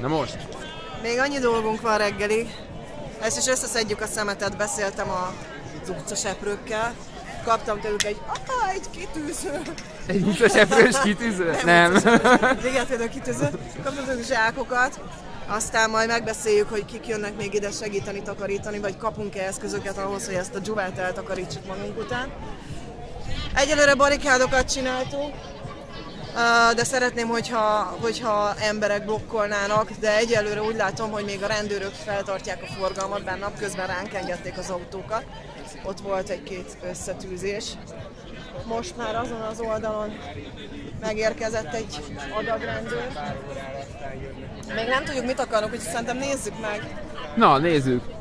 Na most? Még annyi dolgunk van reggelig. Ezt is összeszedjük a szemetet, beszéltem a utcaseprőkkel. Kaptam tőlük egy, ah, egy kitűző. Egy utcaseprős kitűző? Nem. Igen, például kitűző. Kaptam tőlük zsákokat. Aztán majd megbeszéljük, hogy kik jönnek még ide segíteni takarítani, vagy kapunk-e eszközöket ahhoz, hogy ezt a dzsuvát eltakarítsuk magunk után. Egyelőre barikádokat csináltunk, de szeretném, hogyha, hogyha emberek blokkolnának, de egyelőre úgy látom, hogy még a rendőrök feltartják a forgalmat, bár napközben ránk engedték az autókat. Ott volt egy-két összetűzés. Most már azon az oldalon megérkezett egy adag rendőr. Még nem tudjuk, mit akarnak, úgyhogy szerintem nézzük meg. Na, nézzük.